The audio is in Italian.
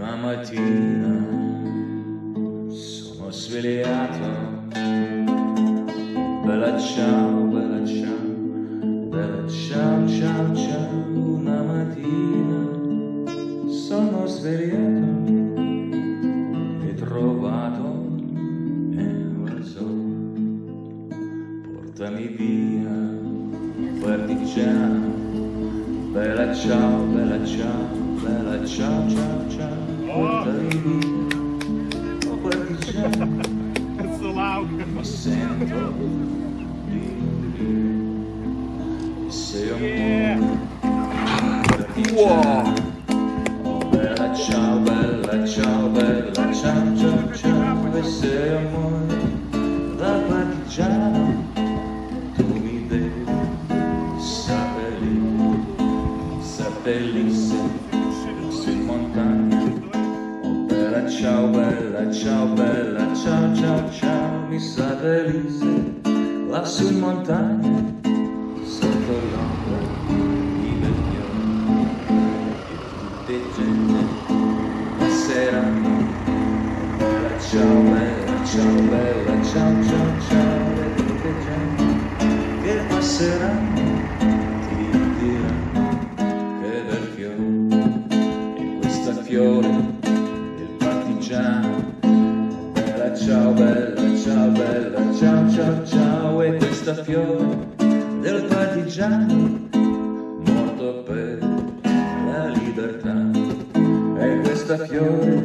Una mattina sono svegliato, bella ciao, bella ciao, bella ciao, ciao, ciao. Una mattina sono svegliato e trovato un razzo. Portami via, partigiano, bella ciao, bella ciao, bella ciao, ciao, ciao. Portami via, oh partigiano, It's so loud. mi sento di sei un partigiano. Oh, bella ciao, bella ciao, bella ciao, ciao, ciao, e sei amore su in montagna. Oh, bella ciao, bella ciao, bella ciao, ciao, ciao, mi seppellisse lassù in montagna, sotto l'ombra di Belchione e tutte gente passeranno. Bella ciao, bella ciao, bella ciao, ciao, ciao, e tutte gente che passeranno fiore del partigiano. Bella ciao, bella ciao, bella ciao, ciao, ciao, e questa fiore del partigiano morto per la libertà. E questa fiore